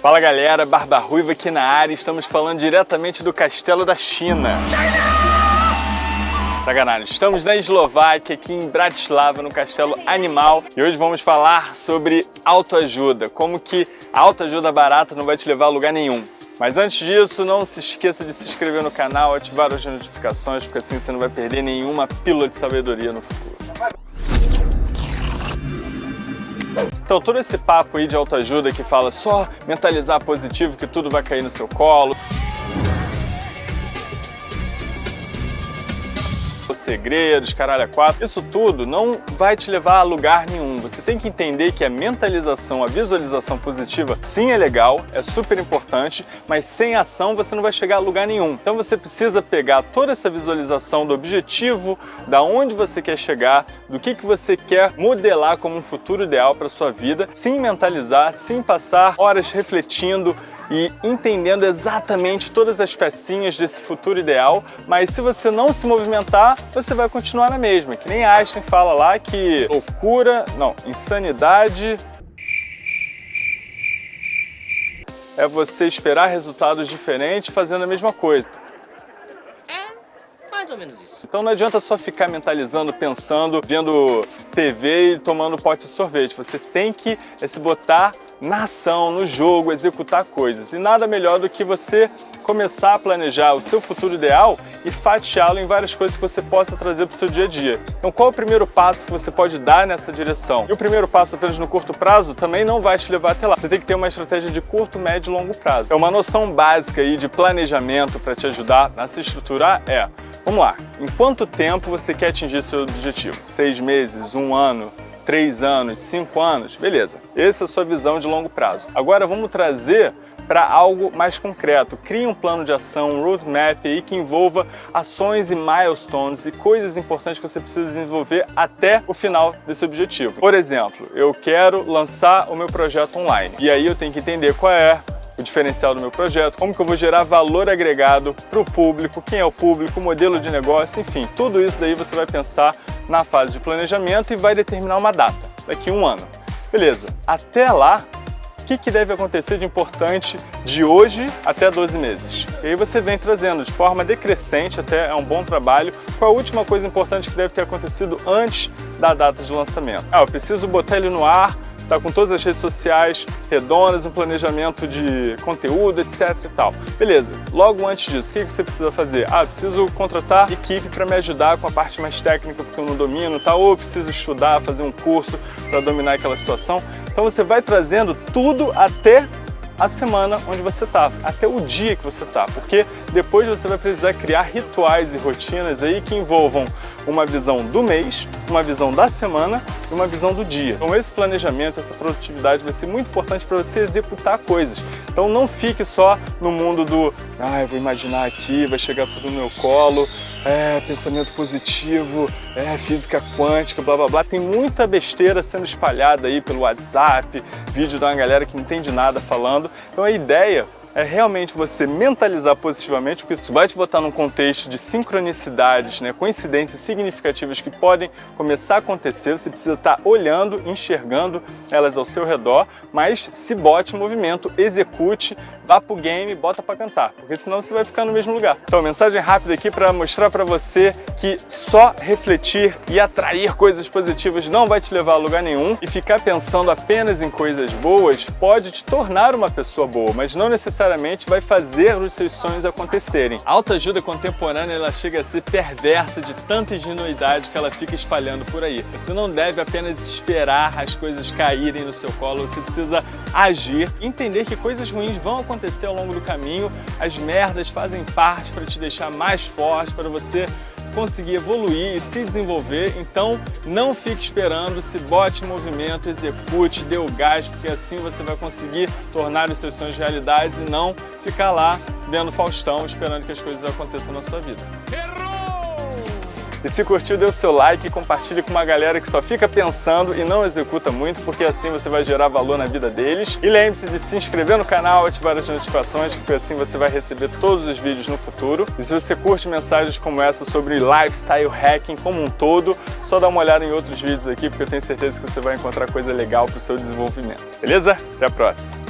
Fala galera, Barba Ruiva aqui na área, estamos falando diretamente do Castelo da China. Sacanagem, estamos na Eslováquia, aqui em Bratislava, no Castelo Animal e hoje vamos falar sobre autoajuda, como que a autoajuda barata não vai te levar a lugar nenhum. Mas antes disso, não se esqueça de se inscrever no canal, ativar as notificações, porque assim você não vai perder nenhuma pílula de sabedoria no futuro. Então todo esse papo aí de autoajuda que fala só mentalizar positivo que tudo vai cair no seu colo. os segredos, caralho, a quatro, isso tudo não vai te levar a lugar nenhum. Você tem que entender que a mentalização, a visualização positiva, sim é legal, é super importante, mas sem ação você não vai chegar a lugar nenhum. Então você precisa pegar toda essa visualização do objetivo, da onde você quer chegar, do que, que você quer modelar como um futuro ideal para sua vida, sim mentalizar, sim passar horas refletindo, e entendendo exatamente todas as pecinhas desse futuro ideal, mas se você não se movimentar, você vai continuar na mesma. Que nem Einstein fala lá que loucura, não, insanidade é você esperar resultados diferentes fazendo a mesma coisa. É, mais ou menos isso. Então não adianta só ficar mentalizando, pensando, vendo TV e tomando pote de sorvete. Você tem que é, se botar na ação, no jogo, executar coisas. E nada melhor do que você começar a planejar o seu futuro ideal e fatiá-lo em várias coisas que você possa trazer para o seu dia a dia. Então qual é o primeiro passo que você pode dar nessa direção? E o primeiro passo apenas no curto prazo também não vai te levar até lá. Você tem que ter uma estratégia de curto, médio e longo prazo. É uma noção básica aí de planejamento para te ajudar a se estruturar é, vamos lá, em quanto tempo você quer atingir seu objetivo? Seis meses, um ano, três anos, cinco anos, beleza. Essa é a sua visão de longo prazo. Agora vamos trazer para algo mais concreto. Crie um plano de ação, um roadmap aí que envolva ações e milestones e coisas importantes que você precisa desenvolver até o final desse objetivo. Por exemplo, eu quero lançar o meu projeto online e aí eu tenho que entender qual é o diferencial do meu projeto, como que eu vou gerar valor agregado para o público, quem é o público, modelo de negócio, enfim, tudo isso daí você vai pensar na fase de planejamento e vai determinar uma data, daqui a um ano. Beleza, até lá, que, que deve acontecer de importante de hoje até 12 meses? E aí você vem trazendo de forma decrescente, até é um bom trabalho, qual a última coisa importante que deve ter acontecido antes da data de lançamento. Ah, eu preciso botar ele no ar, tá com todas as redes sociais redondas, um planejamento de conteúdo, etc e tal. Beleza, logo antes disso, o que você precisa fazer? Ah, preciso contratar equipe para me ajudar com a parte mais técnica porque eu não domino, tá? ou preciso estudar, fazer um curso para dominar aquela situação. Então você vai trazendo tudo até a semana onde você está, até o dia que você está, porque depois você vai precisar criar rituais e rotinas aí que envolvam uma visão do mês, uma visão da semana e uma visão do dia. Então esse planejamento, essa produtividade vai ser muito importante para você executar coisas. Então não fique só no mundo do ah, eu vou imaginar aqui, vai chegar tudo no meu colo, é, pensamento positivo, é, física quântica, blá blá blá. Tem muita besteira sendo espalhada aí pelo WhatsApp, vídeo de uma galera que não entende nada falando. Então a ideia é realmente você mentalizar positivamente, porque isso vai te botar num contexto de sincronicidades, né, coincidências significativas que podem começar a acontecer, você precisa estar olhando, enxergando elas ao seu redor, mas se bote em movimento, execute, vá pro game, bota para cantar, porque senão você vai ficar no mesmo lugar. Então, mensagem rápida aqui para mostrar para você que só refletir e atrair coisas positivas não vai te levar a lugar nenhum e ficar pensando apenas em coisas boas pode te tornar uma pessoa boa, mas não necessariamente necessariamente vai fazer os seus sonhos acontecerem. A autoajuda contemporânea ela chega a ser perversa de tanta ingenuidade que ela fica espalhando por aí. Você não deve apenas esperar as coisas caírem no seu colo, você precisa agir, entender que coisas ruins vão acontecer ao longo do caminho, as merdas fazem parte para te deixar mais forte, para você conseguir evoluir e se desenvolver, então não fique esperando, se bote em movimento, execute, dê o gás, porque assim você vai conseguir tornar os seus sonhos realidades e não ficar lá vendo Faustão esperando que as coisas aconteçam na sua vida. E se curtiu, dê o seu like e compartilhe com uma galera que só fica pensando e não executa muito, porque assim você vai gerar valor na vida deles. E lembre-se de se inscrever no canal, ativar as notificações, porque assim você vai receber todos os vídeos no futuro. E se você curte mensagens como essa sobre lifestyle hacking como um todo, só dá uma olhada em outros vídeos aqui, porque eu tenho certeza que você vai encontrar coisa legal para o seu desenvolvimento. Beleza? Até a próxima!